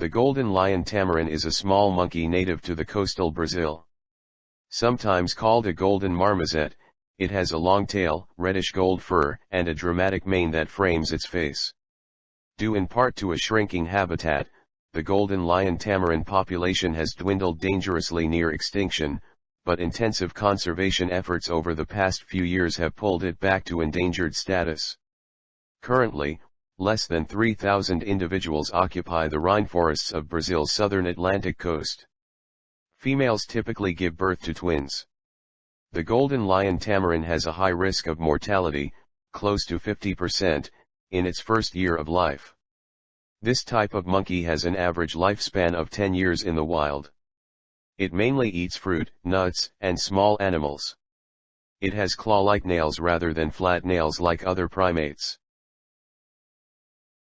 The golden lion tamarin is a small monkey native to the coastal Brazil. Sometimes called a golden marmoset, it has a long tail, reddish gold fur, and a dramatic mane that frames its face. Due in part to a shrinking habitat, the golden lion tamarin population has dwindled dangerously near extinction, but intensive conservation efforts over the past few years have pulled it back to endangered status. Currently, less than 3,000 individuals occupy the rainforests of Brazil's southern Atlantic coast. Females typically give birth to twins. The golden lion tamarin has a high risk of mortality, close to 50%, in its first year of life. This type of monkey has an average lifespan of 10 years in the wild. It mainly eats fruit, nuts, and small animals. It has claw-like nails rather than flat nails like other primates.